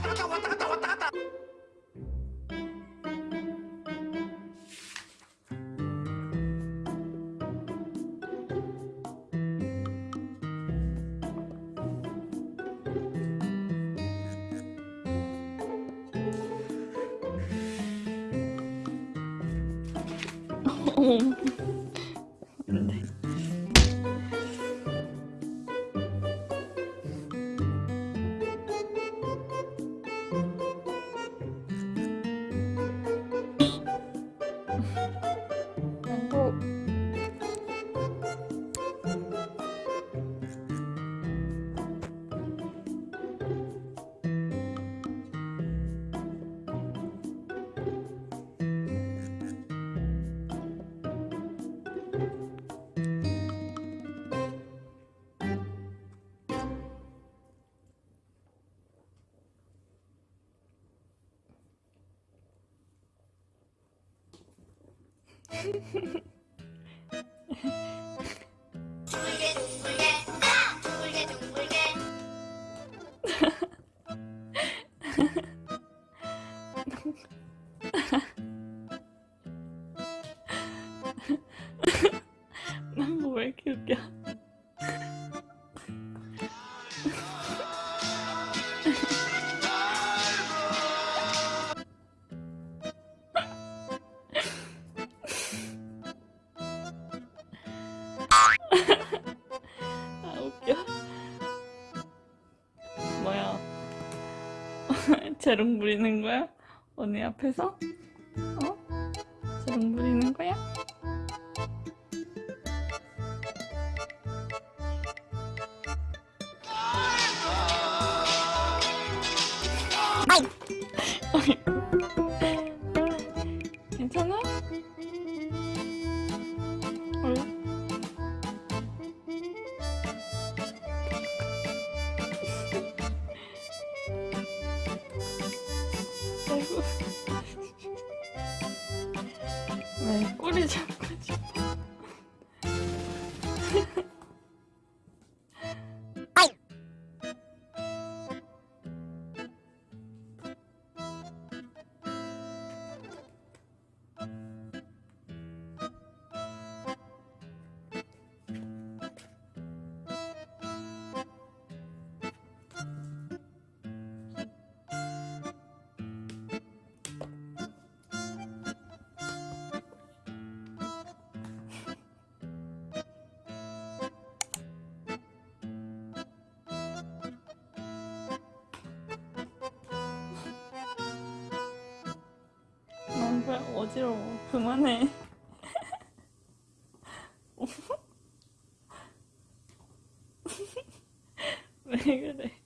った。かった。終わった。かった。終わった。かった。うん。 둥글게 둥글게 아! 둥글게 둥글게 난왜 이렇게 웃겨? 재롱 부리는 거야? 언니 앞에서? 어? 재롱 부리는 거야? 왜 어지러워. 그만해. 왜 그래?